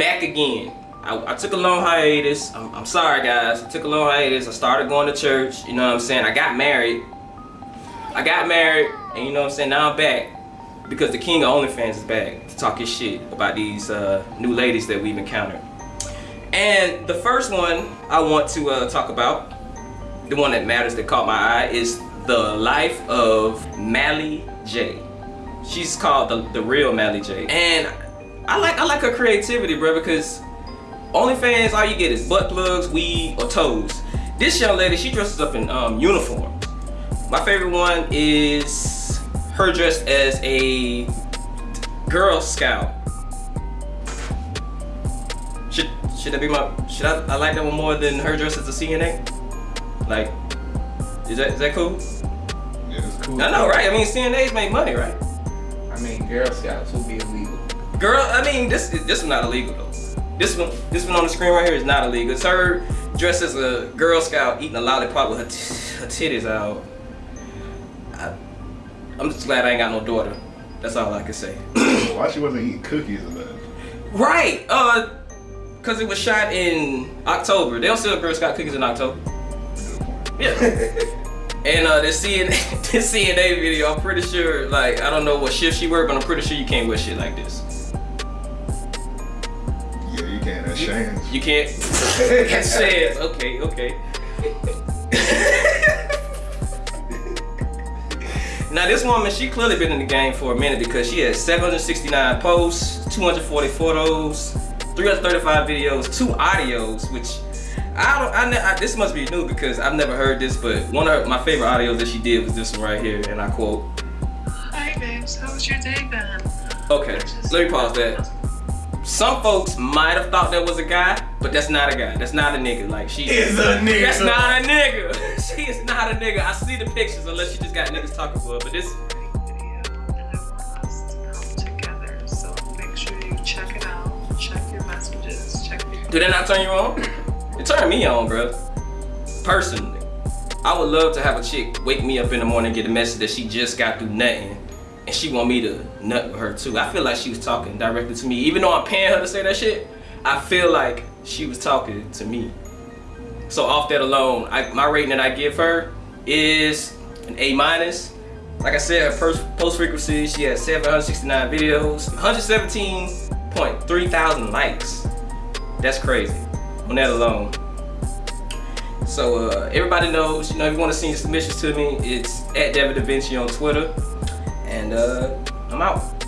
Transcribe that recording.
back again. I, I took a long hiatus. I'm, I'm sorry, guys. I took a long hiatus. I started going to church. You know what I'm saying? I got married. I got married, and you know what I'm saying? Now I'm back because the king of OnlyFans is back to talk his shit about these uh, new ladies that we've encountered. And the first one I want to uh, talk about, the one that matters that caught my eye, is the life of Mally J. She's called the, the real Mally J. And I like I like her creativity, bro, because OnlyFans, all you get is butt plugs, weed, or toes. This young lady, she dresses up in um, uniform. My favorite one is her dressed as a Girl Scout. Should should that be my should I, I like that one more than her dressed as a CNA? Like, is that is that cool? Yeah, it's cool. I know, right? I mean, CNAs make money, right? I mean, Girl Scouts would be illegal. Girl, I mean, this this is not illegal though. This one, this one on the screen right here is not illegal. It's her dressed as a Girl Scout eating a lollipop with her, her titties out. I, I'm just glad I ain't got no daughter. That's all I can say. Why she wasn't eating cookies or nothing? right, uh, cause it was shot in October. They don't sell Girl Scout cookies in October. Yeah. and uh, this CNN, this CNA video, I'm pretty sure, like, I don't know what shift she worked, but I'm pretty sure you can't wear shit like this. You can't. That's You can't. It says, okay, okay. now this woman, she clearly been in the game for a minute because she has 769 posts, 240 photos, 335 videos, two audios, which I don't. I, ne- I this must be new because I've never heard this, but one of my favorite audios that she did was this one right here, and I quote. Hi babes, how was your day been? Okay, let me pause that. Some folks might have thought that was a guy, but that's not a guy. That's not a nigga. Like she Is a nigga. That's not a nigga. she is not a nigga. I see the pictures unless you just got niggas talking for her. But this Video and I want us to come together, so make sure you check it out. Check your messages. Check your. do that not turn you on? It turned me on, bro. Personally. I would love to have a chick wake me up in the morning and get a message that she just got through nutting and she want me to nut with her too. I feel like she was talking directly to me. Even though I'm paying her to say that shit, I feel like she was talking to me. So off that alone, I, my rating that I give her is an A minus. Like I said, her first post frequency, she has 769 videos, 117.3 thousand likes. That's crazy on that alone. So uh, everybody knows, you know, if you want to send your submissions to me, it's at David Da Vinci on Twitter. And uh, I'm out.